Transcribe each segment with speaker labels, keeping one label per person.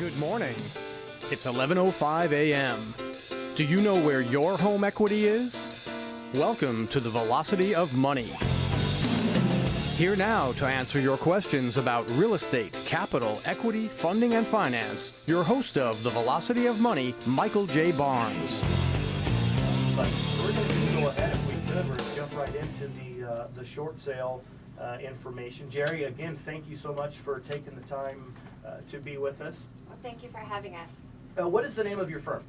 Speaker 1: Good morning. It's 11:05 a.m. Do you know where your home equity is? Welcome to the Velocity of Money. Here now to answer your questions about real estate, capital, equity, funding, and finance, your host of the Velocity of Money, Michael J. Barnes.
Speaker 2: But we're going to go ahead, if we could, we're going to jump right into the, uh, the short sale uh, information. Jerry, again, thank you so much for taking the time to be with us.
Speaker 3: Well, thank you for having us.
Speaker 2: Uh, What is the name of your firm?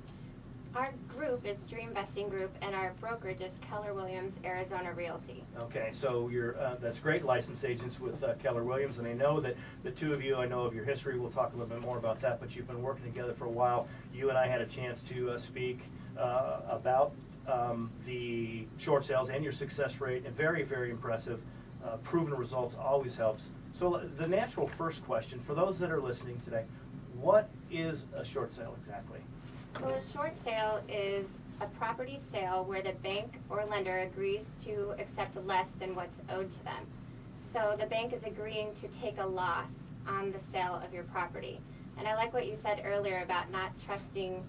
Speaker 3: Our group is Dream Vesting Group, and our brokerage is Keller Williams Arizona Realty.
Speaker 2: Okay, so you're, uh, that's great, licensed agents with uh, Keller Williams, and I know that the two of you, I know of your history, we'll talk a little bit more about that, but you've been working together for a while. You and I had a chance to uh, speak uh, about um, the short sales and your success rate, and very, very impressive. Uh, Proven results always helps. So the natural first question, for those that are listening today, what is a short sale exactly?
Speaker 3: Well, a short sale is a property sale where the bank or lender agrees to accept less than what's owed to them. So the bank is agreeing to take a loss on the sale of your property. And I like what you said earlier about not trusting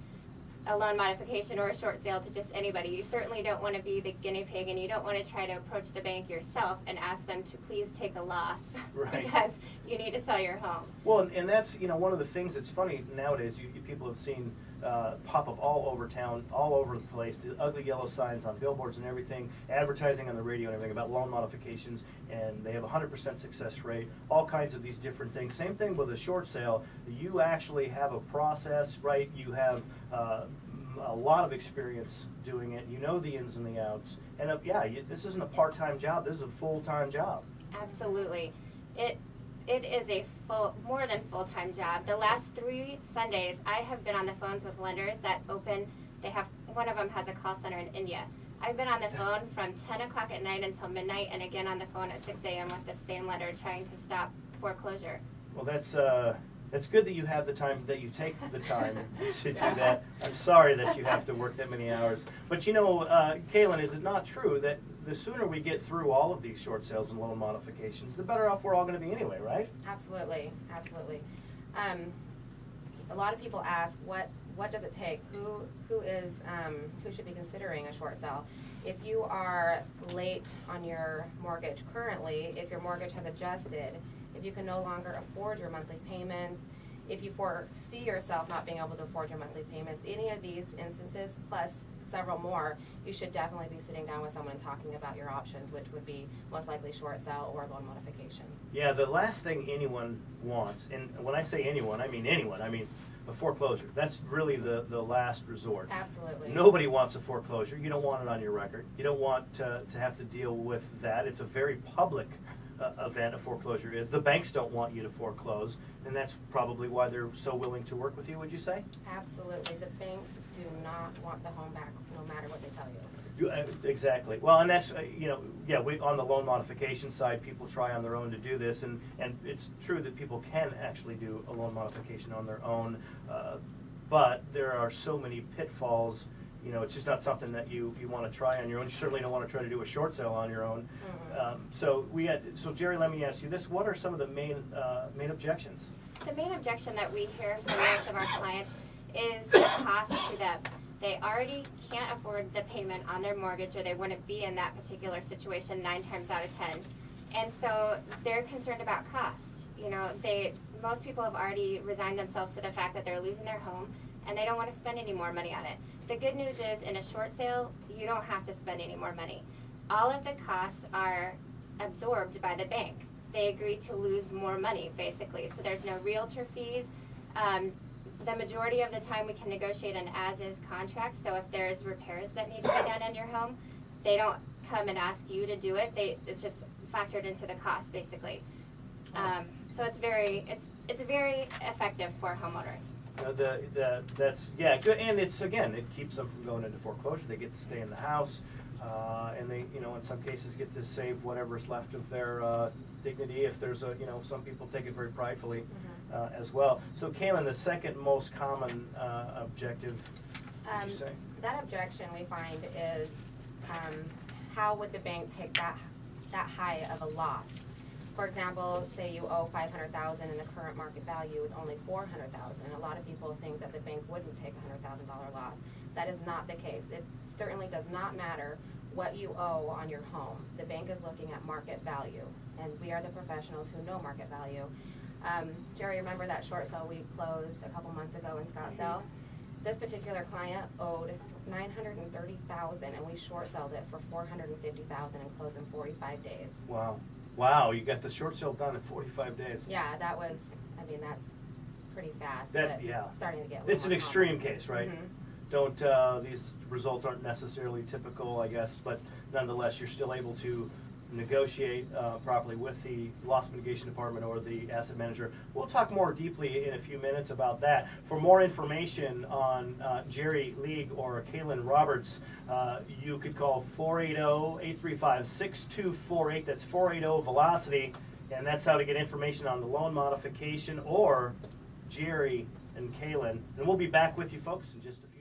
Speaker 3: a loan modification or a short sale to just anybody. You certainly don't want to be the guinea pig and you don't want to try to approach the bank yourself and ask them to please take a loss
Speaker 2: Right.
Speaker 3: because you need to sell your home.
Speaker 2: Well, and, and that's you know one of the things that's funny nowadays. You, you people have seen uh, pop up all over town, all over the place. The ugly yellow signs on billboards and everything, advertising on the radio and everything about loan modifications, and they have a hundred percent success rate. All kinds of these different things. Same thing with a short sale. You actually have a process, right? You have uh, a lot of experience doing it. You know the ins and the outs. And uh, yeah, you, this isn't a part-time job. This is a full-time job.
Speaker 3: Absolutely. It it is a full more than full time job. The last three Sundays I have been on the phones with lenders that open they have one of them has a call center in India. I've been on the phone from ten o'clock at night until midnight and again on the phone at six AM with the same lender trying to stop foreclosure.
Speaker 2: Well, that's, uh, that's good that you have the time, that you take the time to do that. I'm sorry that you have to work that many hours. But you know, uh, Kaylin, is it not true that the sooner we get through all of these short sales and loan modifications, the better off we're all gonna be anyway, right?
Speaker 4: Absolutely, absolutely. Um, a lot of people ask, what, what does it take? Who, who is, um, who should be considering a short sale? If you are late on your mortgage currently, if your mortgage has adjusted, if you can no longer afford your monthly payments, if you foresee yourself not being able to afford your monthly payments, any of these instances, plus several more, you should definitely be sitting down with someone and talking about your options, which would be most likely short sale or loan modification.
Speaker 2: Yeah, the last thing anyone wants, and when I say anyone, I mean anyone, I mean a foreclosure. That's really the, the last resort.
Speaker 4: Absolutely.
Speaker 2: Nobody wants a foreclosure. You don't want it on your record. You don't want to, to have to deal with that. It's a very public uh, event, a foreclosure is. The banks don't want you to foreclose, and that's probably why they're so willing to work with you, would you say?
Speaker 4: Absolutely. The banks do not want the home back, no matter what they tell you.
Speaker 2: You- uh, Exactly. Well, and that's, uh, you know, yeah, we, on the loan modification side, people try on their own to do this, and, and it's true that people can actually do a loan modification on their own. uh, But there are so many pitfalls, you know, it's just not something that you, you wanna try on your own. You certainly don't wanna try to do a short sale on your own.
Speaker 4: Mhm.
Speaker 2: Um, So we had, so Jerry, let me ask you this, what are some of the main, uh, main objections?
Speaker 3: The main objection that we hear from most of our clients is the cost to them. They already can't afford the payment on their mortgage or they wouldn't be in that particular situation nine times out of ten. And so they're concerned about cost. You know, they, most people have already resigned themselves to the fact that they're losing their home and they don't want to spend any more money on it. The good news is in a short sale, you don't have to spend any more money. All of the costs are absorbed by the bank. They agree to lose more money, basically. So there's no realtor fees. Um, the majority of the time, we can negotiate an as-is contract. So if there's repairs that need to be done in your home, they don't come and ask you to do it. They it's just factored into the cost, basically. Um, so it's very it's it's very effective for homeowners.
Speaker 2: You the, the, that's, yeah, good, and it's, again, it keeps them from going into foreclosure, they get to stay in the house, uh, and they, you know, in some cases get to save whatever's left of their, uh, dignity, if there's a, you know, some people take it very pridefully,
Speaker 4: Mhm.
Speaker 2: uh, as well. So Kaylin, the second most common, uh, objective,
Speaker 4: Um,
Speaker 2: you say?
Speaker 4: That objection we find is, um, how would the bank take that, that high of a loss? For example, say you owe five hundred thousand and the current market value is only four hundred thousand, and a lot of people think that the bank wouldn't take a hundred thousand dollar loss. That is not the case. It certainly does not matter what you owe on your home. The bank is looking at market value, and we are the professionals who know market value. Um, Jerry, remember that short sale we closed a couple months ago in Scottsdale? This particular client owed nine hundred and thirty thousand, and we short sold it for four hundred and fifty thousand and closed in forty-five days.
Speaker 2: Wow. Wow, you got the short sale done in 45 days.
Speaker 4: Yeah, that was, I mean, that's pretty fast,
Speaker 2: That-
Speaker 4: but
Speaker 2: yeah.
Speaker 4: starting to get
Speaker 2: It's an extreme
Speaker 4: common.
Speaker 2: case, right?
Speaker 4: Mhm.
Speaker 2: Don't, uh, these results aren't necessarily typical, I guess, but nonetheless, you're still able to negotiate uh, properly with the loss mitigation department or the asset manager. We'll talk more deeply in a few minutes about that. For more information on uh, Jerry League or Kaylin Roberts, uh, you could call 480-835-6248. That's 480-VELOCITY. And that's how to get information on the loan modification or Jerry and Kaylin. And we'll be back with you folks in just a